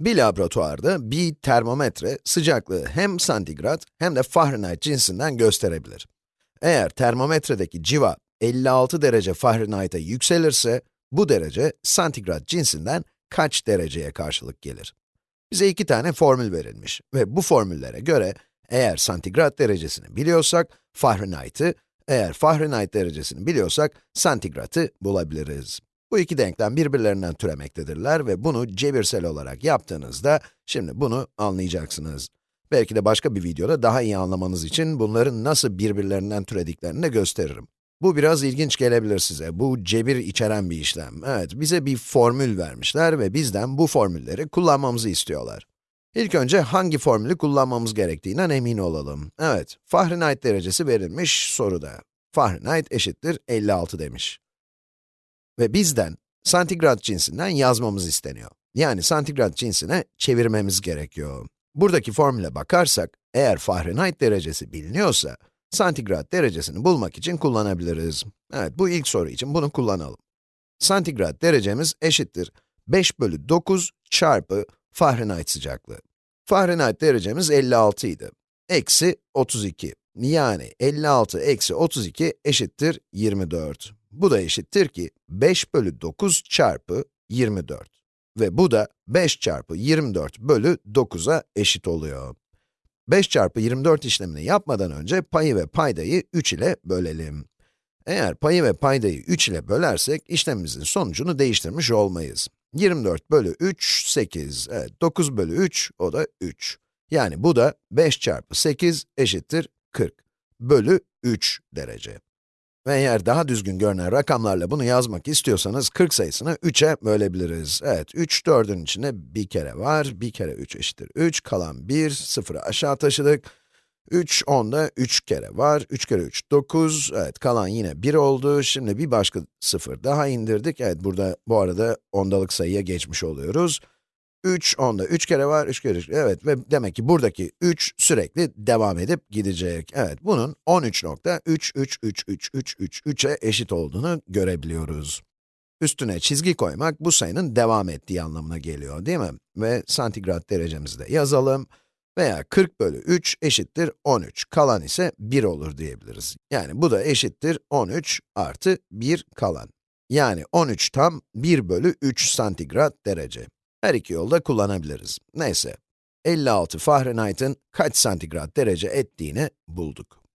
Bir laboratuvarda bir termometre sıcaklığı hem santigrat hem de Fahrenheit cinsinden gösterebilir. Eğer termometredeki civa 56 derece Fahrenheit'e yükselirse, bu derece santigrat cinsinden kaç dereceye karşılık gelir? Bize iki tane formül verilmiş ve bu formüllere göre eğer santigrat derecesini biliyorsak Fahrenheit'ı, eğer Fahrenheit derecesini biliyorsak santigratı bulabiliriz. Bu iki denklem birbirlerinden türemektedirler ve bunu cebirsel olarak yaptığınızda, şimdi bunu anlayacaksınız. Belki de başka bir videoda daha iyi anlamanız için bunların nasıl birbirlerinden türediklerini de gösteririm. Bu biraz ilginç gelebilir size. Bu cebir içeren bir işlem. Evet, bize bir formül vermişler ve bizden bu formülleri kullanmamızı istiyorlar. İlk önce hangi formülü kullanmamız gerektiğinden emin olalım. Evet, Fahrenheit derecesi verilmiş soruda. Fahrenheit eşittir 56 demiş. Ve bizden santigrat cinsinden yazmamız isteniyor. Yani santigrat cinsine çevirmemiz gerekiyor. Buradaki formüle bakarsak, eğer Fahrenheit derecesi biliniyorsa, santigrat derecesini bulmak için kullanabiliriz. Evet, bu ilk soru için bunu kullanalım. Santigrat derecemiz eşittir 5 bölü 9 çarpı Fahrenheit sıcaklığı. Fahrenheit derecemiz 56 idi. Eksi 32. Yani 56 eksi 32 eşittir 24. Bu da eşittir ki 5 bölü 9 çarpı 24. Ve bu da 5 çarpı 24 bölü 9'a eşit oluyor. 5 çarpı 24 işlemini yapmadan önce payı ve paydayı 3 ile bölelim. Eğer payı ve paydayı 3 ile bölersek, işlemimizin sonucunu değiştirmiş olmayız. 24 bölü 3, 8. Evet, 9 bölü 3, o da 3. Yani bu da 5 çarpı 8 eşittir 40 bölü 3 derece. Ve eğer daha düzgün görünen rakamlarla bunu yazmak istiyorsanız 40 sayısını 3'e bölebiliriz. Evet, 3 4'ün içinde bir kere var, bir kere 3 eşittir 3, kalan 1, 0'ı aşağı taşıdık. 3, 10'da 3 kere var, 3 kere 3, 9, evet kalan yine 1 oldu. Şimdi bir başka 0 daha indirdik. Evet, burada bu arada ondalık sayıya geçmiş oluyoruz. 3, onda 3 kere var, 3 kere 3, evet ve demek ki buradaki 3 sürekli devam edip gidecek. Evet, bunun 13.3333333'e eşit olduğunu görebiliyoruz. Üstüne çizgi koymak, bu sayının devam ettiği anlamına geliyor, değil mi? Ve santigrat derecemizi de yazalım. Veya 40 bölü 3 eşittir 13, kalan ise 1 olur diyebiliriz. Yani bu da eşittir 13 artı 1 kalan. Yani 13 tam 1 bölü 3 santigrat derece. Her iki yolda kullanabiliriz. Neyse, 56 Fahrenheit'ın kaç santigrat derece ettiğini bulduk.